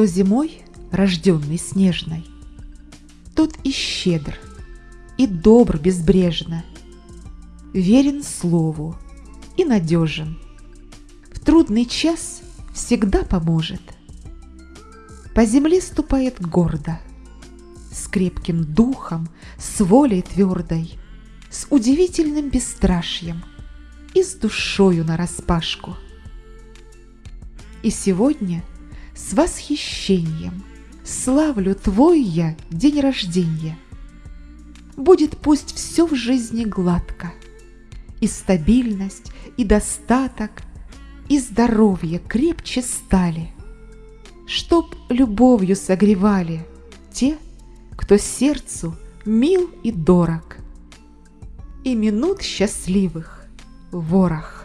Кто зимой, рожденный снежной, Тот и щедр, и добр безбрежно, Верен слову и надежен. В трудный час всегда поможет. По земле ступает гордо, С крепким духом, с волей твердой, С удивительным бесстрашьем И с душою нараспашку. И сегодня с восхищением Славлю твой я день рождения. Будет пусть все в жизни гладко, И стабильность, и достаток, И здоровье крепче стали, Чтоб любовью согревали Те, кто сердцу мил и дорог, И минут счастливых ворох.